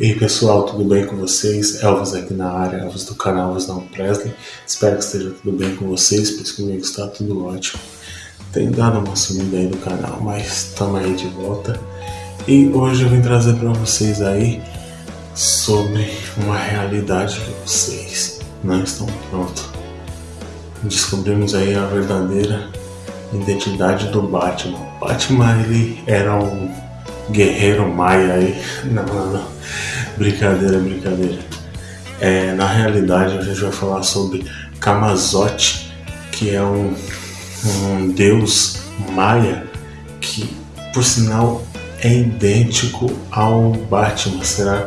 E aí pessoal, tudo bem com vocês? Elvis aqui na área, Elvis do canal Elvis Não Presley. Espero que esteja tudo bem com vocês, pois comigo está tudo ótimo. Tem dado uma sumida aí do canal, mas estamos aí de volta. E hoje eu vim trazer para vocês aí sobre uma realidade que vocês não estão prontos. Descobrimos aí a verdadeira identidade do Batman. Batman ele era um guerreiro maia aí. Não, não, não. Brincadeira, brincadeira. É, na realidade, a gente vai falar sobre Kamazote, que é um, um deus maia que, por sinal, é idêntico ao Batman. Será